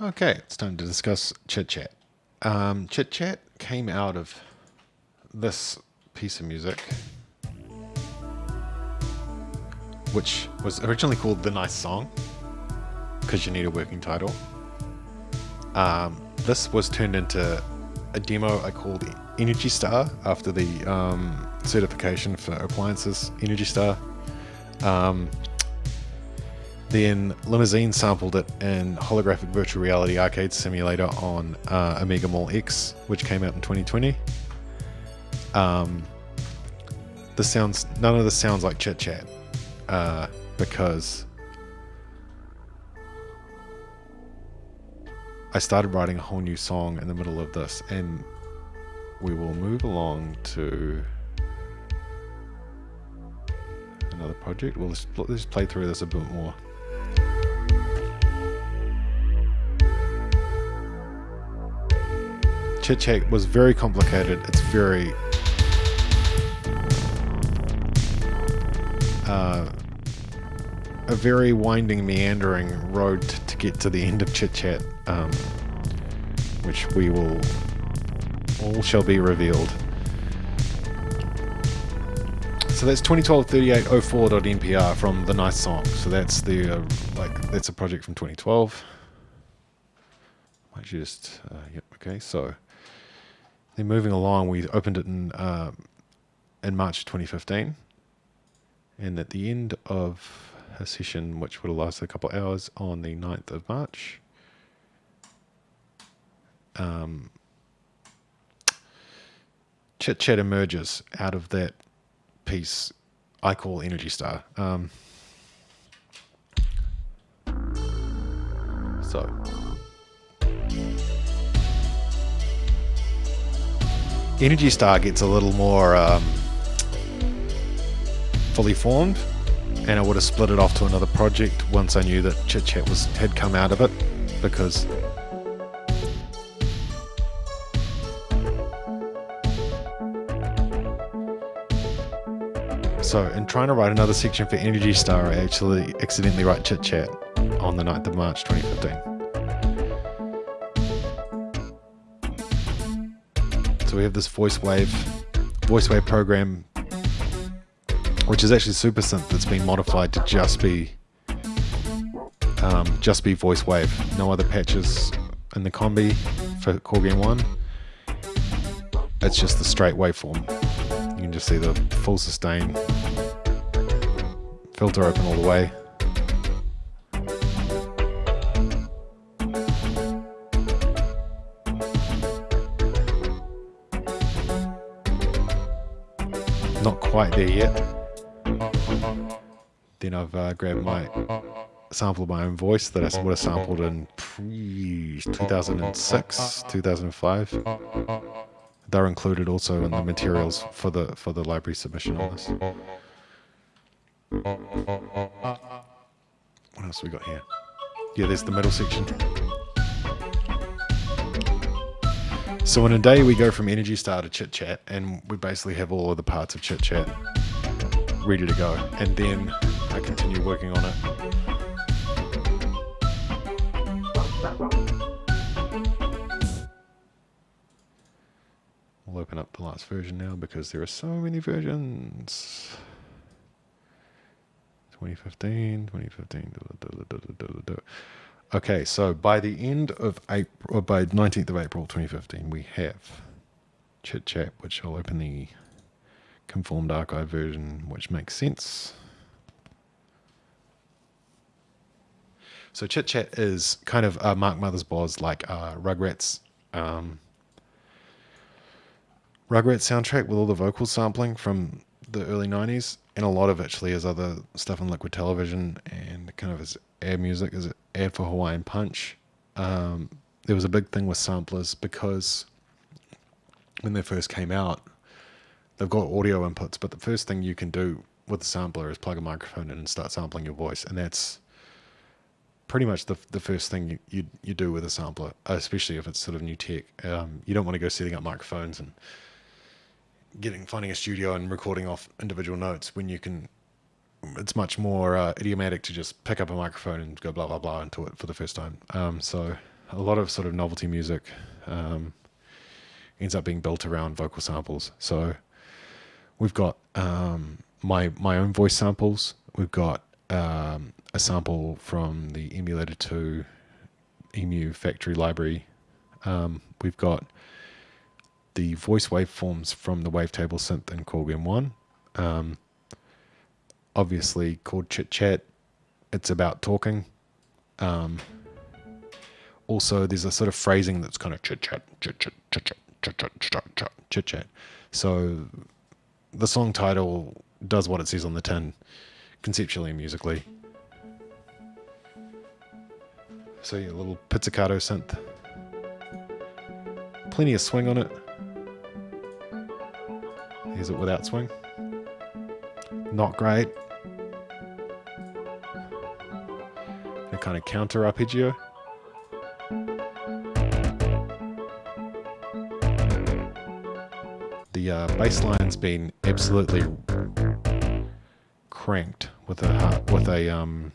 Okay, it's time to discuss Chit Chat. Um, Chit Chat came out of this piece of music, which was originally called The Nice Song, because you need a working title. Um, this was turned into a demo I called Energy Star after the um, certification for appliances Energy Star. Um, then Limousine sampled it in Holographic Virtual Reality Arcade Simulator on uh, Amiga Mall X, which came out in 2020. Um, this sounds none of this sounds like chit chat uh, because I started writing a whole new song in the middle of this, and we will move along to another project. We'll just, let's play through this a bit more. Chit Chat was very complicated. It's very uh, a very winding, meandering road to get to the end of Chit Chat, um, which we will all shall be revealed. So that's 2012-3804.mpr from the nice song. So that's the uh, like that's a project from 2012. Might just uh, yep okay so. Then moving along, we opened it in uh, in March 2015, and at the end of a session, which would have lasted a couple of hours, on the 9th of March, um, Chit Chat emerges out of that piece I call Energy Star. Um, so. Energy Star gets a little more um, fully formed, and I would have split it off to another project once I knew that Chit Chat was had come out of it, because So, in trying to write another section for Energy Star, I actually accidentally write Chit Chat on the 9th of March 2015. We have this voice wave, voice wave program, which is actually super synth that's been modified to just be, um, just be voice wave. No other patches in the combi for Korg M1. It's just the straight waveform. You can just see the full sustain, filter open all the way. Not quite there yet. Then I've uh, grabbed my sample of my own voice that I would have sampled in 2006, 2005. They're included also in the materials for the for the library submission on this. What else we got here? Yeah, there's the middle section. So in a day, we go from Energy Star to Chit Chat, and we basically have all of the parts of Chit Chat ready to go. And then I continue working on it. We'll open up the last version now because there are so many versions. 2015, 2015. Okay, so by the end of April, or by 19th of April 2015, we have Chit Chat, which I'll open the conformed archive version, which makes sense. So Chit Chat is kind of uh, Mark Mothersbaugh's like uh, Rugrats, um, Rugrats soundtrack with all the vocal sampling from the early 90s, and a lot of actually is other stuff on Liquid Television and kind of his air music is Air for Hawaiian Punch. Um, there was a big thing with samplers because when they first came out, they've got audio inputs, but the first thing you can do with the sampler is plug a microphone in and start sampling your voice, and that's pretty much the the first thing you you, you do with a sampler, especially if it's sort of new tech. Um, you don't want to go setting up microphones and getting finding a studio and recording off individual notes when you can it's much more uh, idiomatic to just pick up a microphone and go blah blah blah into it for the first time. Um, so a lot of sort of novelty music um, ends up being built around vocal samples. So we've got um, my my own voice samples. We've got um, a sample from the Emulator 2 EMU factory library. Um, we've got the voice waveforms from the wavetable synth in Korg M1. Obviously called Chit Chat. It's about talking. Um, also, there's a sort of phrasing that's kind of chit chat, chit chat, chit chat, chit chat, chit chat, chit chat. So the song title does what it says on the tin, conceptually and musically. So a little pizzicato synth. Plenty of swing on it. Here's it without swing. Not great. Kind of counter arpeggio. The uh, bass line's been absolutely cranked with a with a um,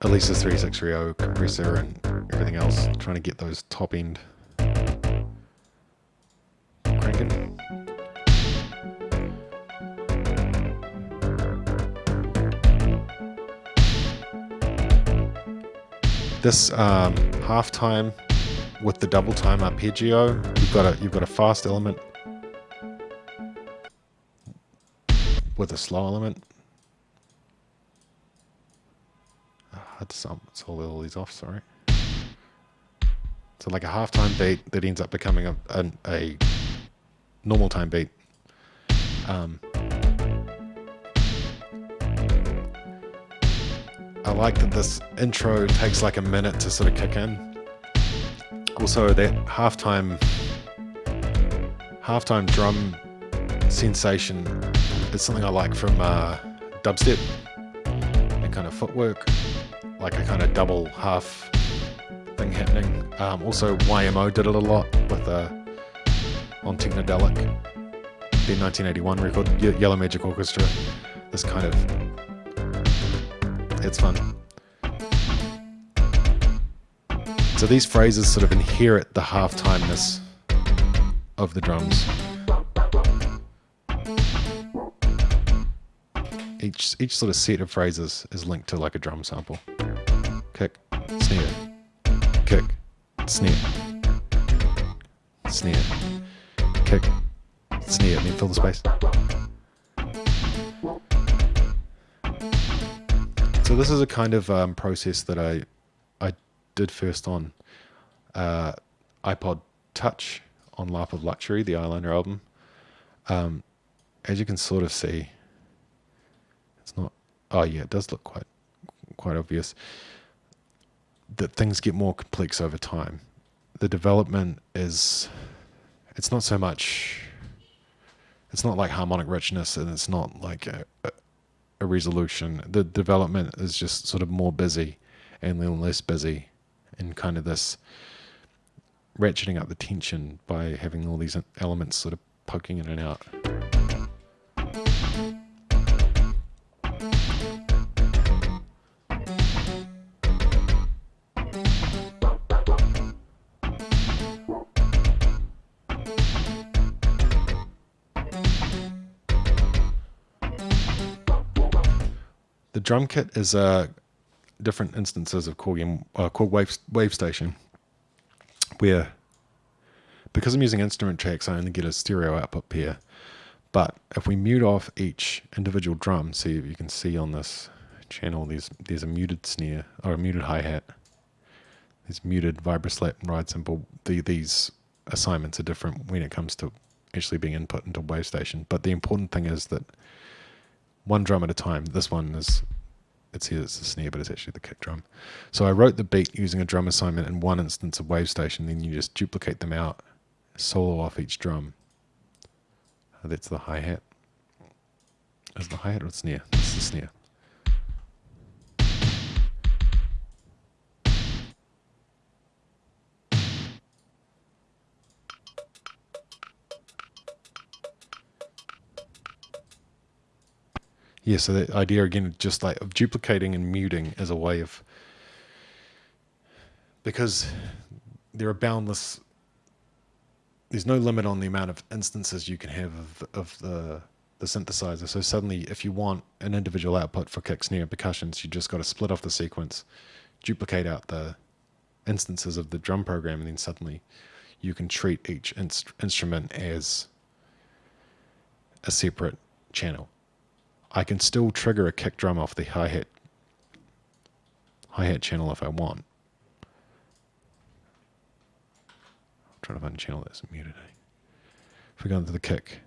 Alesis 3630 compressor and everything else, trying to get those top end This um, halftime with the double time arpeggio, you've got a you've got a fast element with a slow element. I had to sum all these off, sorry. So like a halftime beat that ends up becoming a, a, a normal time beat. Um, I like that this intro takes like a minute to sort of kick in. Also, that halftime halftime drum sensation is something I like from uh, dubstep and kind of footwork, like a kind of double half thing happening. Um, also, YMO did it a lot with uh, on Technodelic, the 1981 record, Ye Yellow Magic Orchestra. This kind of it's fun. So these phrases sort of inherit the half-timeness of the drums. Each each sort of set of phrases is linked to like a drum sample. Kick, snare, kick, snare, snare, kick, snare, and then fill the space. This is a kind of um, process that I I did first on uh, iPod Touch on Lap of Luxury, the Eyeliner album. Um, as you can sort of see, it's not. Oh yeah, it does look quite quite obvious that things get more complex over time. The development is. It's not so much. It's not like harmonic richness, and it's not like a, a a resolution. The development is just sort of more busy and then less busy and kind of this ratcheting up the tension by having all these elements sort of poking in and out. Drum kit is different instances of Korg, uh, Korg Wave, Wave Station, where because I'm using instrument tracks, I only get a stereo output pair. But if we mute off each individual drum, see you can see on this channel, there's there's a muted snare or a muted hi hat. There's muted vibroslap and ride cymbal. The, these assignments are different when it comes to actually being input into Wave Station. But the important thing is that one drum at a time. This one is, it says it's a snare, but it's actually the kick drum. So I wrote the beat using a drum assignment in one instance of Wave Station, then you just duplicate them out, solo off each drum. That's the hi-hat. Is the hi-hat or the snare? It's the snare. Yeah, so the idea again, just like of duplicating and muting as a way of because there are boundless there's no limit on the amount of instances you can have of, of the the synthesizer. So suddenly, if you want an individual output for kick, snare, and percussions, you just got to split off the sequence, duplicate out the instances of the drum program, and then suddenly you can treat each inst- instrument as a separate channel. I can still trigger a kick drum off the hi hat hi hat channel if I want. I'm trying to find a channel that's muted. Eh? If we go into the kick,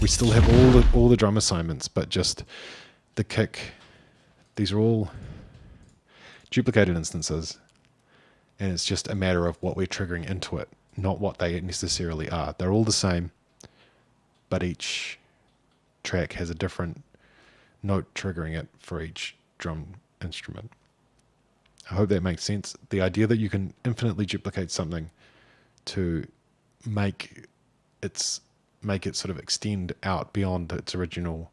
we still have all the all the drum assignments, but just the kick. These are all duplicated instances, and it's just a matter of what we're triggering into it, not what they necessarily are. They're all the same, but each track has a different note triggering it for each drum instrument. I hope that makes sense. The idea that you can infinitely duplicate something to make its make it sort of extend out beyond its original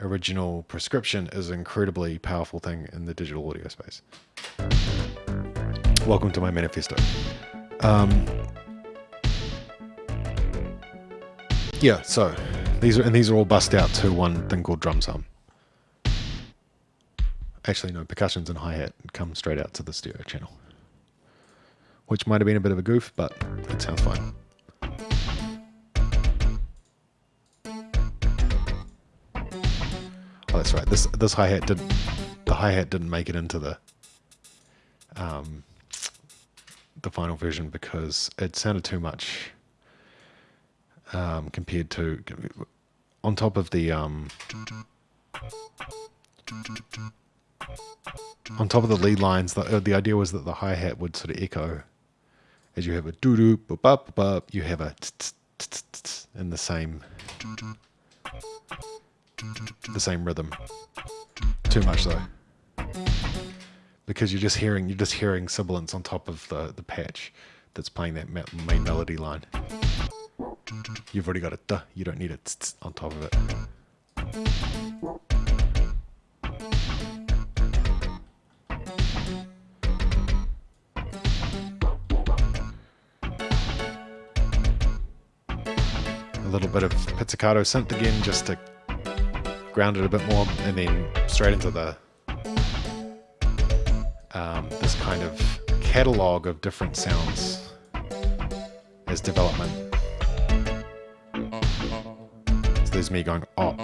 original prescription is an incredibly powerful thing in the digital audio space. Welcome to my manifesto. Um, yeah, so these are and these are all bust out to one thing called drum sum. Actually, no, percussions and hi hat come straight out to the stereo channel, which might have been a bit of a goof, but it sounds fine. Oh, that's right. This this hi hat didn't the hi hat didn't make it into the um, the final version because it sounded too much um, compared to on top of the um, on top of the lead lines. The, uh, the idea was that the hi hat would sort of echo as you have a doo doo boop up boop. You have a in the same the same rhythm. Too much though. Because you're just hearing you're just hearing sibilants on top of the, the patch that's playing that main melody line. You've already got a duh, you don't need it on top of it. A little bit of pizzicato synth again just to ground it a bit more, and then straight into the um, this kind of catalog of different sounds as development. There's me going oh.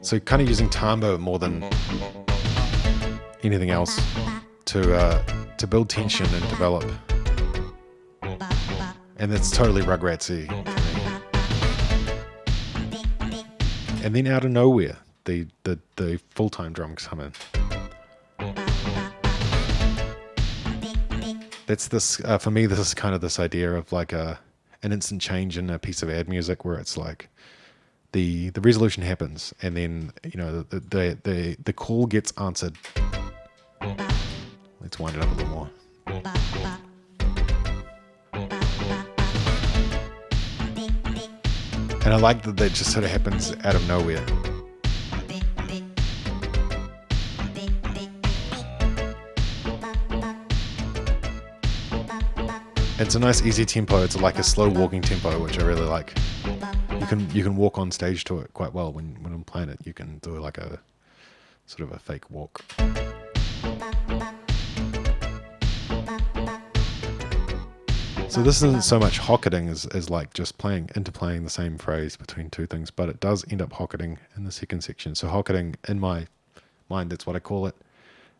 So kind of using tambo more than anything else to uh, to build tension and develop. And it's totally Rugratsy. and then out of nowhere, the the, the full time drums come in. That's this uh, for me. This is kind of this idea of like a an instant change in a piece of ad music where it's like the the resolution happens and then you know the the the, the call gets answered. Let's wind it up a little more. And I like that that just sort of happens out of nowhere. It's a nice easy tempo. It's like a slow walking tempo, which I really like. You can you can walk on stage to it quite well when when I'm playing it. You can do like a sort of a fake walk. So this isn't so much hocketing as, as like just playing, interplaying the same phrase between two things, but it does end up hocketing in the second section. So hocketing, in my mind, that's what I call it.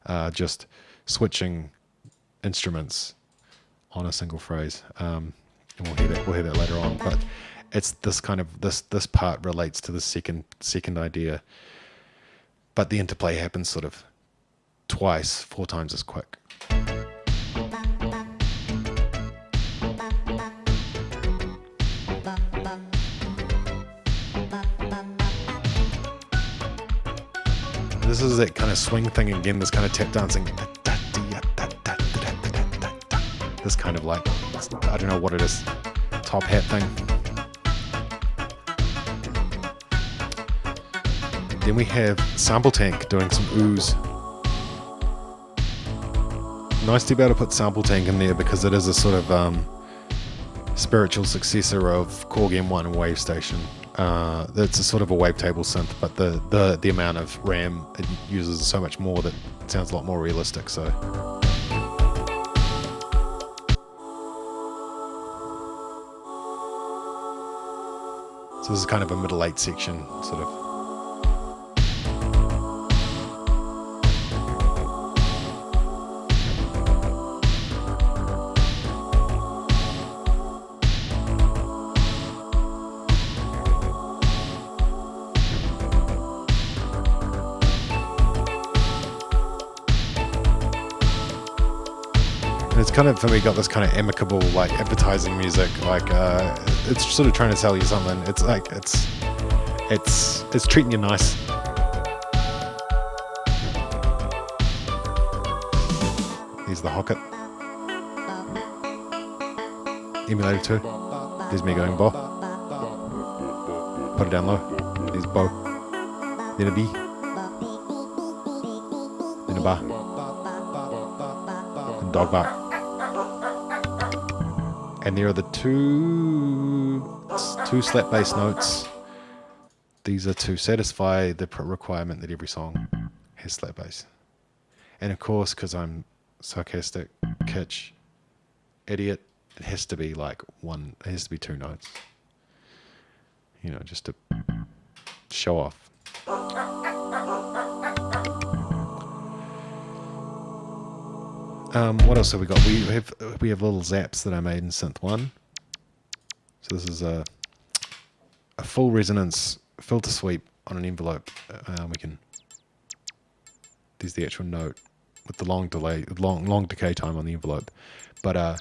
Uh, just switching instruments on a single phrase. Um, and we'll hear that we'll hear that later on. But it's this kind of this this part relates to the second second idea. But the interplay happens sort of twice, four times as quick. This is that kind of swing thing again, this kind of tap dancing. This kind of like, I don't know what it is, top hat thing. Then we have Sample Tank doing some ooze. nice to be able to put Sample Tank in there because it is a sort of um, spiritual successor of Korg M1 and Wave Station. Uh, it's a sort of a wavetable synth, but the, the, the amount of RAM it uses is so much more that it sounds a lot more realistic. So. This is kind of a middle eight section, sort of. Kind of for me got this kind of amicable like advertising music. Like uh, it's sort of trying to sell you something. It's like it's it's it's treating you nice. Here's the Hocket. Emulator 2 there's me going Bo. Put it down low. There's Bo. Then a B. Then a bar. Dog bark and there are the two two slap bass notes. These are to satisfy the requirement that every song has slap bass. And of course, because I'm sarcastic, kitsch, idiot, it has to be like one. It has to be two notes. You know, just to show off. Um, what else have we got? We have we have little zaps that I made in Synth One. So this is a a full resonance filter sweep on an envelope. Uh, we can. There's the actual note with the long delay, long long decay time on the envelope, but uh,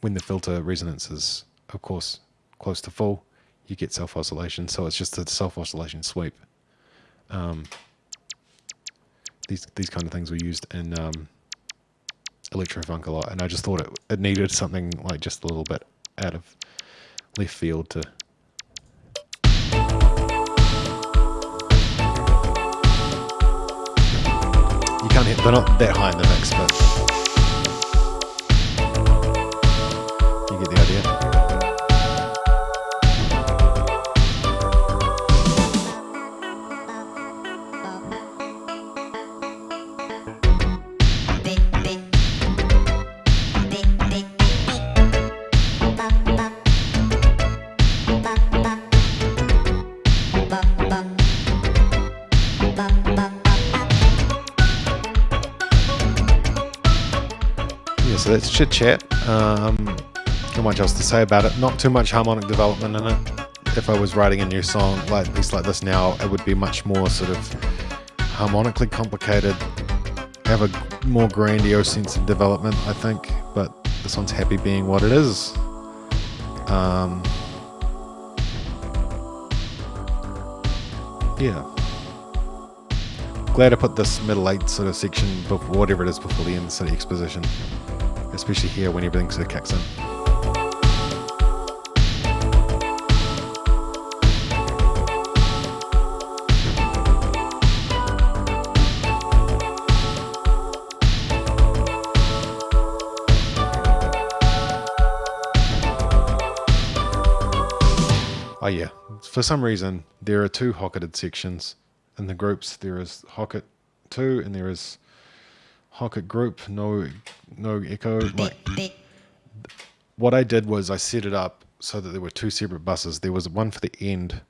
when the filter resonance is, of course, close to full, you get self oscillation. So it's just a self oscillation sweep. Um, these these kind of things were used in um, electrofunk a lot, and I just thought it it needed something like just a little bit out of left field to. You can't hit. They're not that high in the mix, but so that's chit chat. Um, not much else to say about it. Not too much harmonic development in it. If I was writing a new song like piece like this now, it would be much more sort of harmonically complicated, have a more grandiose sense of development, I think. But this one's happy being what it is. Um, yeah. Glad I put this middle eight sort of section, before, whatever it is, before the end city exposition especially here when everything sort of kicks in. Oh yeah, for some reason there are two Hocketed sections in the groups. There is Hocket 2 and there is Hocket group, no no echo. Like what I did was I set it up so that there were two separate buses. There was one for the end,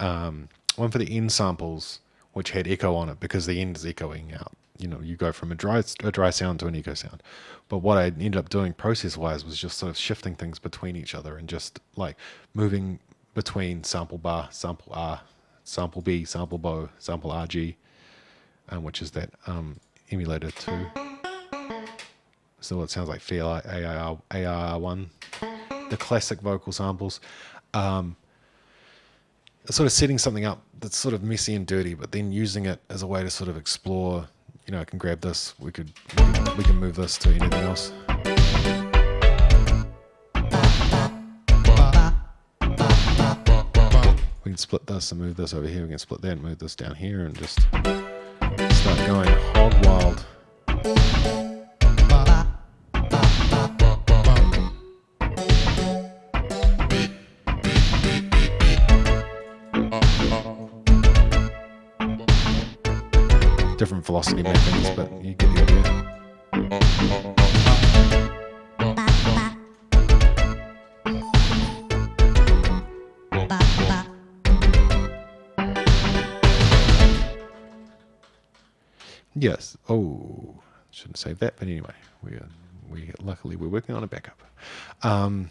um, one for the end samples, which had echo on it because the end is echoing out. You know, you go from a dry a dry sound to an echo sound. But what I ended up doing process wise was just sort of shifting things between each other and just like moving between sample bar, sample R, sample B, sample bow, sample RG, um, which is that um, emulator 2. So it sounds like Fairlight AIR, ARR1, the classic vocal samples. Um, sort of setting something up that's sort of messy and dirty, but then using it as a way to sort of explore, you know, I can grab this, we could, we can move this to anything else. We can split this and move this over here. We can split that and move this down here and just going hog wild. Different velocity mappings, but you get the idea. Yes. Oh, shouldn't save that, but anyway, we we luckily we're working on a backup. Um,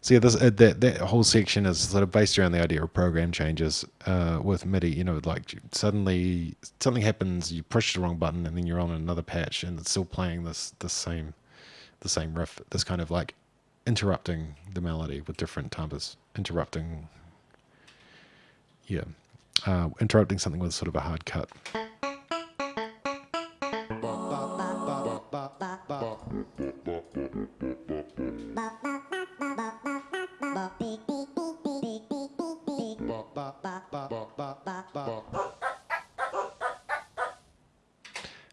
so yeah, this uh, that that whole section is sort of based around the idea of program changes uh, with MIDI. You know, like suddenly something happens, you push the wrong button, and then you're on another patch, and it's still playing this the same the same riff. This kind of like interrupting the melody with different timbres, interrupting. Yeah, uh, interrupting something with sort of a hard cut.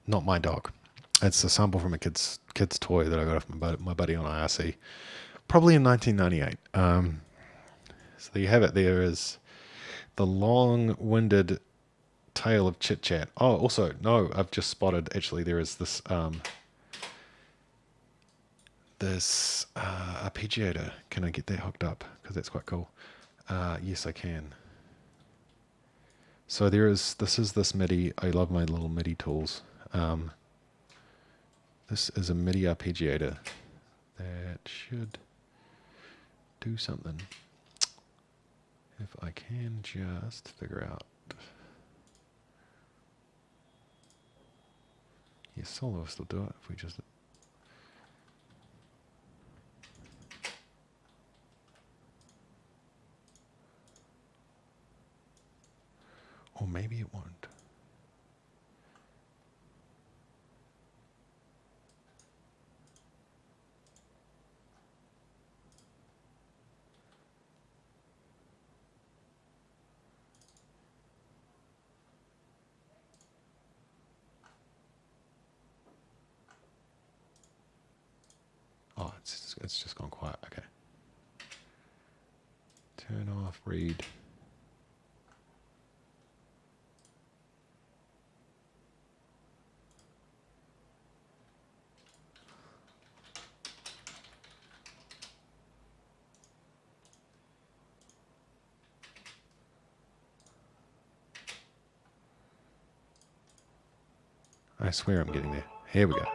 Not my dog. It's a sample from a kid's kid's toy that I got off my buddy, my buddy on IRC, probably in 1998. Um, so you have it. There is the long-winded tale of chit chat. Oh, also no, I've just spotted. Actually, there is this um, this uh, arpeggiator. Can I get that hooked up? Because that's quite cool. Uh, yes, I can. So there is. This is this MIDI. I love my little MIDI tools. Um, this is a MIDI arpeggiator that should do something. If I can just figure out. Yes, soloist will do it if we just Oh, it's it's just gone quiet. Okay. Turn off read. Swear I'm getting there. Here we go.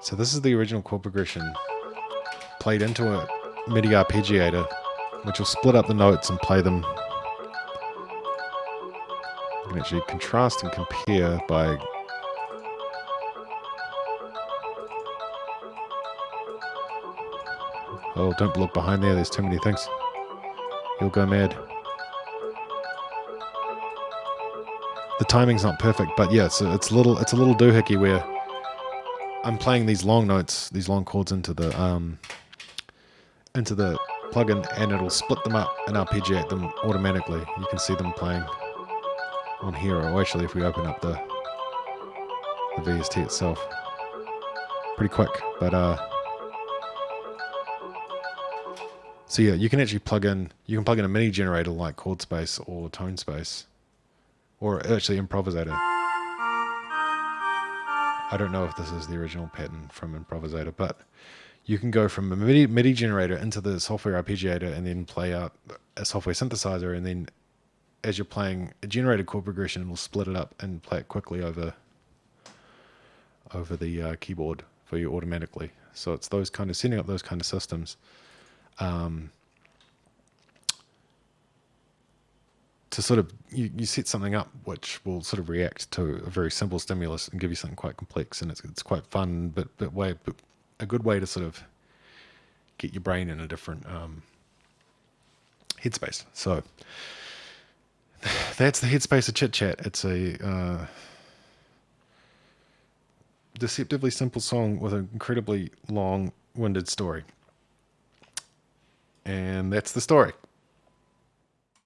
So this is the original chord progression played into a MIDI arpeggiator, which will split up the notes and play them. You can actually contrast and compare by Oh, don't look behind there. There's too many things. You'll go mad. The timing's not perfect, but yeah, so it's a little it's a little doohickey where I'm playing these long notes, these long chords into the um into the plugin and it'll split them up and arpeggiate them automatically. You can see them playing on here, or actually if we open up the the VST itself. Pretty quick, but uh so yeah, you can actually plug in you can plug in a MIDI generator like chord space or tone space or actually improvisator. I don't know if this is the original pattern from improvisator, but you can go from a MIDI, MIDI generator into the software arpeggiator and then play out a software synthesizer, and then as you're playing a generated chord progression, it will split it up and play it quickly over over the uh, keyboard for you automatically. So it's those kind of setting up those kind of systems. Um, to sort of you, you set something up which will sort of react to a very simple stimulus and give you something quite complex and it's, it's quite fun but but way but a good way to sort of get your brain in a different um, headspace. So that's the headspace of chit chat. It's a uh, deceptively simple song with an incredibly long winded story. And that's the story